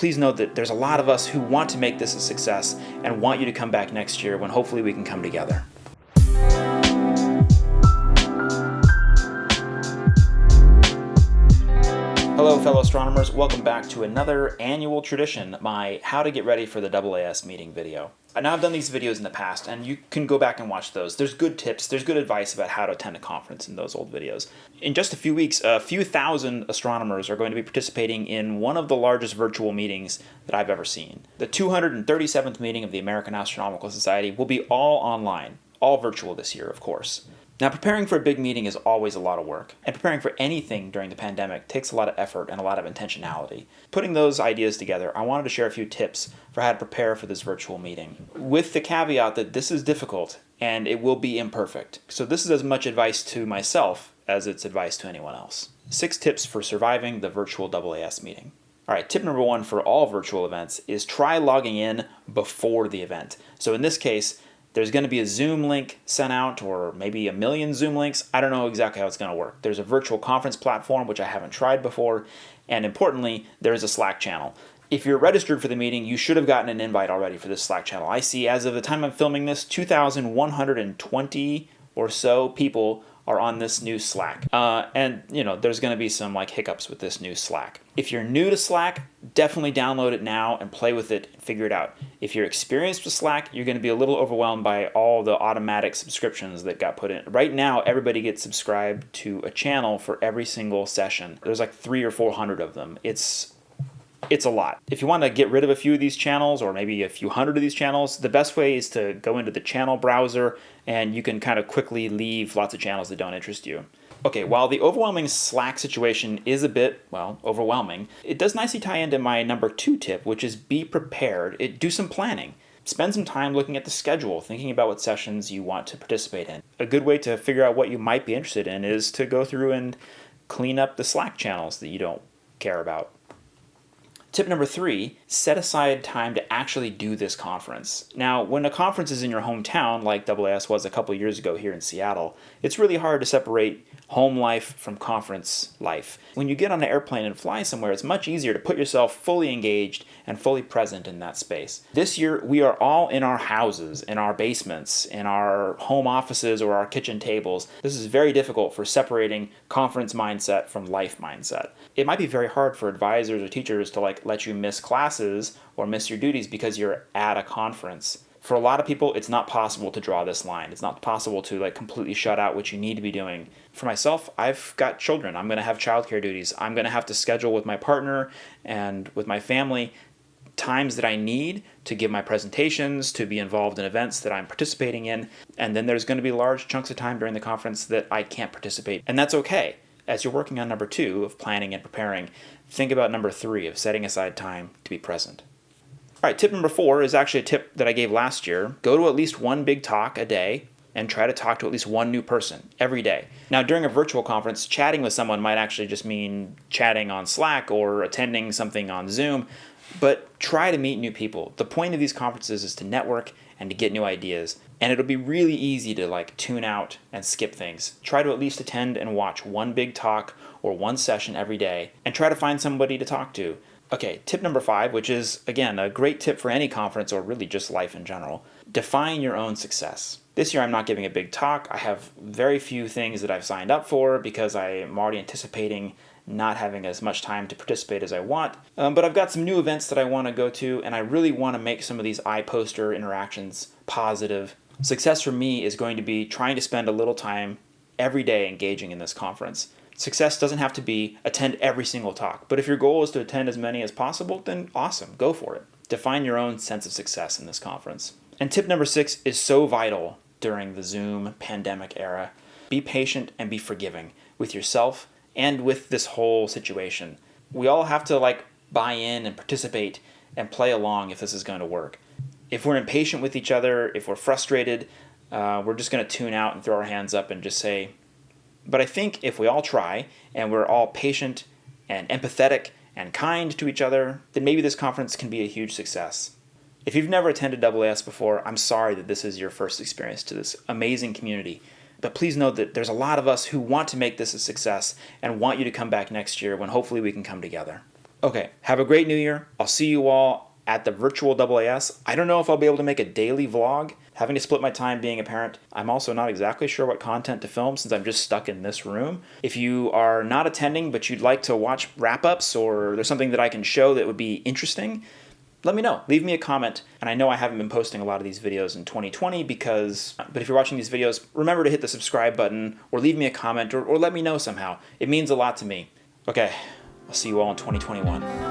please know that there's a lot of us who want to make this a success and want you to come back next year when hopefully we can come together. Hello fellow astronomers, welcome back to another annual tradition, my how to get ready for the AAS meeting video. Now I've done these videos in the past and you can go back and watch those. There's good tips, there's good advice about how to attend a conference in those old videos. In just a few weeks, a few thousand astronomers are going to be participating in one of the largest virtual meetings that I've ever seen. The 237th meeting of the American Astronomical Society will be all online, all virtual this year of course. Now, preparing for a big meeting is always a lot of work, and preparing for anything during the pandemic takes a lot of effort and a lot of intentionality. Putting those ideas together, I wanted to share a few tips for how to prepare for this virtual meeting, with the caveat that this is difficult and it will be imperfect. So this is as much advice to myself as it's advice to anyone else. Six tips for surviving the virtual AAS meeting. All right, tip number one for all virtual events is try logging in before the event. So in this case, there's going to be a Zoom link sent out or maybe a million Zoom links. I don't know exactly how it's going to work. There's a virtual conference platform, which I haven't tried before. And importantly, there's a Slack channel. If you're registered for the meeting, you should have gotten an invite already for this Slack channel. I see as of the time I'm filming this, 2,120 or so people are on this new Slack. Uh, and you know, there's gonna be some like hiccups with this new Slack. If you're new to Slack, definitely download it now and play with it and figure it out. If you're experienced with Slack, you're gonna be a little overwhelmed by all the automatic subscriptions that got put in. Right now, everybody gets subscribed to a channel for every single session. There's like three or 400 of them. It's it's a lot. If you want to get rid of a few of these channels or maybe a few hundred of these channels, the best way is to go into the channel browser and you can kind of quickly leave lots of channels that don't interest you. Okay, while the overwhelming Slack situation is a bit, well, overwhelming, it does nicely tie into my number two tip, which is be prepared. It, do some planning. Spend some time looking at the schedule, thinking about what sessions you want to participate in. A good way to figure out what you might be interested in is to go through and clean up the Slack channels that you don't care about. Tip number three, set aside time to actually do this conference. Now, when a conference is in your hometown, like AAS was a couple years ago here in Seattle, it's really hard to separate home life from conference life. When you get on an airplane and fly somewhere, it's much easier to put yourself fully engaged and fully present in that space. This year, we are all in our houses, in our basements, in our home offices or our kitchen tables. This is very difficult for separating conference mindset from life mindset. It might be very hard for advisors or teachers to like let you miss classes or miss your duties because you're at a conference for a lot of people, it's not possible to draw this line. It's not possible to like completely shut out what you need to be doing. For myself, I've got children. I'm going to have childcare duties. I'm going to have to schedule with my partner and with my family times that I need to give my presentations, to be involved in events that I'm participating in. And then there's going to be large chunks of time during the conference that I can't participate. And that's okay. As you're working on number two of planning and preparing, think about number three of setting aside time to be present. All right, tip number four is actually a tip that I gave last year. Go to at least one big talk a day and try to talk to at least one new person every day. Now, during a virtual conference, chatting with someone might actually just mean chatting on Slack or attending something on Zoom, but try to meet new people. The point of these conferences is to network and to get new ideas. And it'll be really easy to like tune out and skip things. Try to at least attend and watch one big talk or one session every day and try to find somebody to talk to. Okay, tip number five, which is, again, a great tip for any conference or really just life in general. Define your own success. This year I'm not giving a big talk. I have very few things that I've signed up for because I am already anticipating not having as much time to participate as I want. Um, but I've got some new events that I want to go to, and I really want to make some of these iPoster interactions positive. Success for me is going to be trying to spend a little time every day engaging in this conference. Success doesn't have to be attend every single talk, but if your goal is to attend as many as possible, then awesome, go for it. Define your own sense of success in this conference. And tip number six is so vital during the Zoom pandemic era. Be patient and be forgiving with yourself and with this whole situation. We all have to like buy in and participate and play along if this is going to work. If we're impatient with each other, if we're frustrated, uh, we're just going to tune out and throw our hands up and just say, but I think if we all try and we're all patient and empathetic and kind to each other, then maybe this conference can be a huge success. If you've never attended AAS before, I'm sorry that this is your first experience to this amazing community. But please know that there's a lot of us who want to make this a success and want you to come back next year when hopefully we can come together. Okay, have a great new year. I'll see you all at the virtual AAS. I don't know if I'll be able to make a daily vlog, having to split my time being a parent. I'm also not exactly sure what content to film since I'm just stuck in this room. If you are not attending but you'd like to watch wrap ups or there's something that I can show that would be interesting, let me know. Leave me a comment. And I know I haven't been posting a lot of these videos in 2020 because, but if you're watching these videos, remember to hit the subscribe button or leave me a comment or, or let me know somehow. It means a lot to me. Okay, I'll see you all in 2021.